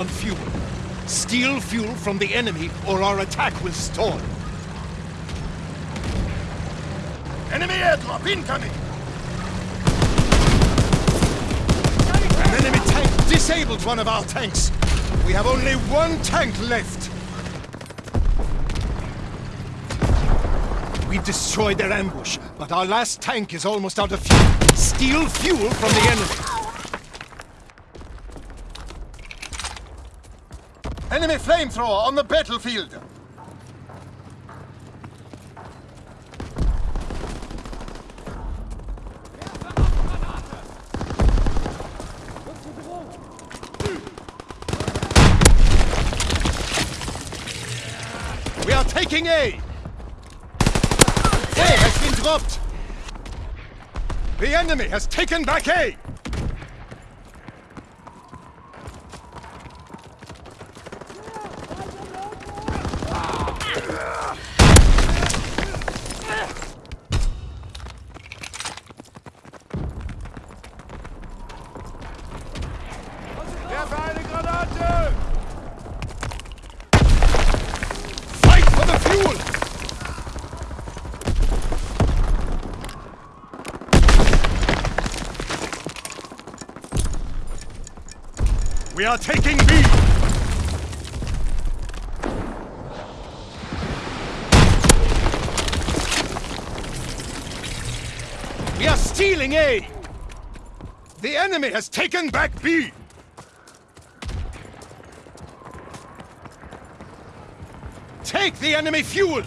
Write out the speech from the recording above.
on fuel. Steal fuel from the enemy or our attack will stall. Enemy airdrop incoming! An enemy tank disabled one of our tanks. We have only one tank left. We destroyed their ambush, but our last tank is almost out of fuel. Steal fuel from the enemy. Enemy flamethrower on the battlefield! We are taking A! A has been dropped! The enemy has taken back A! We are taking B! We are stealing A! The enemy has taken back B! Take the enemy fuel!